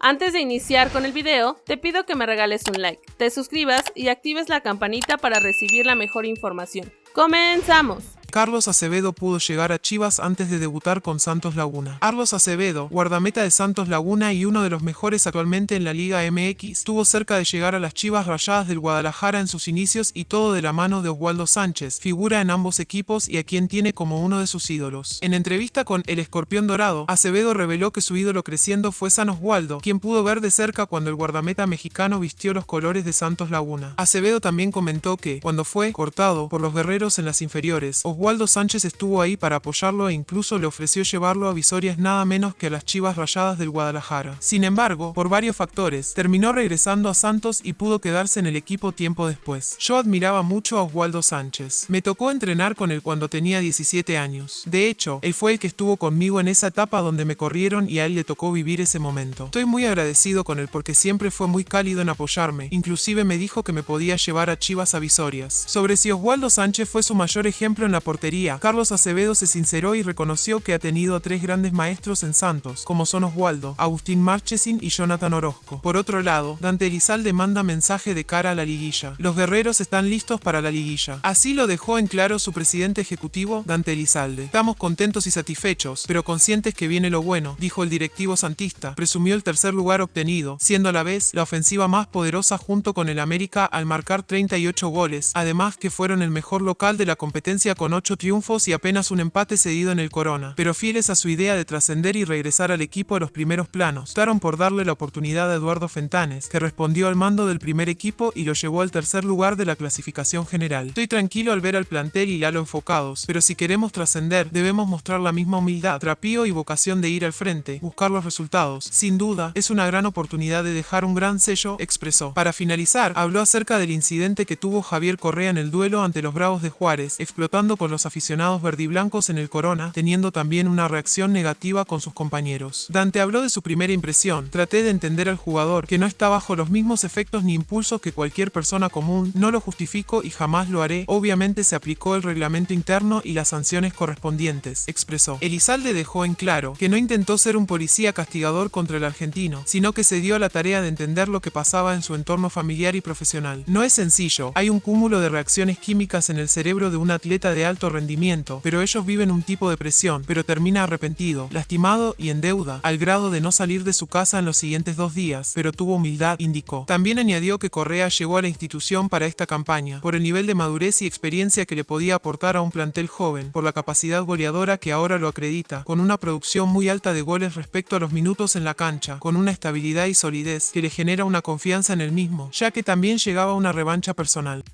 Antes de iniciar con el video, te pido que me regales un like, te suscribas y actives la campanita para recibir la mejor información. ¡Comenzamos! Carlos Acevedo pudo llegar a Chivas antes de debutar con Santos Laguna. Carlos Acevedo, guardameta de Santos Laguna y uno de los mejores actualmente en la Liga MX, estuvo cerca de llegar a las Chivas Rayadas del Guadalajara en sus inicios y todo de la mano de Oswaldo Sánchez, figura en ambos equipos y a quien tiene como uno de sus ídolos. En entrevista con El Escorpión Dorado, Acevedo reveló que su ídolo creciendo fue San Oswaldo, quien pudo ver de cerca cuando el guardameta mexicano vistió los colores de Santos Laguna. Acevedo también comentó que, cuando fue cortado por los guerreros en las inferiores, Oswaldo Sánchez estuvo ahí para apoyarlo e incluso le ofreció llevarlo a visorias nada menos que a las Chivas Rayadas del Guadalajara. Sin embargo, por varios factores, terminó regresando a Santos y pudo quedarse en el equipo tiempo después. Yo admiraba mucho a Oswaldo Sánchez. Me tocó entrenar con él cuando tenía 17 años. De hecho, él fue el que estuvo conmigo en esa etapa donde me corrieron y a él le tocó vivir ese momento. Estoy muy agradecido con él porque siempre fue muy cálido en apoyarme, inclusive me dijo que me podía llevar a Chivas a visorias. Sobre si Oswaldo Sánchez fue su mayor ejemplo en la portería, Carlos Acevedo se sinceró y reconoció que ha tenido a tres grandes maestros en Santos, como son Oswaldo, Agustín Marchesin y Jonathan Orozco. Por otro lado, Dante Elizalde manda mensaje de cara a la liguilla. Los guerreros están listos para la liguilla. Así lo dejó en claro su presidente ejecutivo, Dante Elizalde. Estamos contentos y satisfechos, pero conscientes que viene lo bueno, dijo el directivo santista. Presumió el tercer lugar obtenido, siendo a la vez la ofensiva más poderosa junto con el América al marcar 38 goles, además que fueron el mejor local de la competencia con 8 triunfos y apenas un empate cedido en el Corona, pero fieles a su idea de trascender y regresar al equipo a los primeros planos, optaron por darle la oportunidad a Eduardo Fentanes, que respondió al mando del primer equipo y lo llevó al tercer lugar de la clasificación general. Estoy tranquilo al ver al plantel y Lalo enfocados, pero si queremos trascender, debemos mostrar la misma humildad, trapío y vocación de ir al frente, buscar los resultados. Sin duda, es una gran oportunidad de dejar un gran sello, expresó. Para finalizar, habló acerca del incidente que tuvo Javier Correa en el duelo ante los Bravos de Juárez, explotando con los aficionados verdiblancos en el Corona, teniendo también una reacción negativa con sus compañeros. Dante habló de su primera impresión, traté de entender al jugador, que no está bajo los mismos efectos ni impulsos que cualquier persona común, no lo justifico y jamás lo haré, obviamente se aplicó el reglamento interno y las sanciones correspondientes, expresó. Elizalde dejó en claro que no intentó ser un policía castigador contra el argentino, sino que se dio a la tarea de entender lo que pasaba en su entorno familiar y profesional. No es sencillo, hay un cúmulo de reacciones químicas en el cerebro de un atleta de rendimiento, pero ellos viven un tipo de presión, pero termina arrepentido, lastimado y en deuda, al grado de no salir de su casa en los siguientes dos días, pero tuvo humildad, indicó. También añadió que Correa llegó a la institución para esta campaña, por el nivel de madurez y experiencia que le podía aportar a un plantel joven, por la capacidad goleadora que ahora lo acredita, con una producción muy alta de goles respecto a los minutos en la cancha, con una estabilidad y solidez que le genera una confianza en el mismo, ya que también llegaba una revancha personal.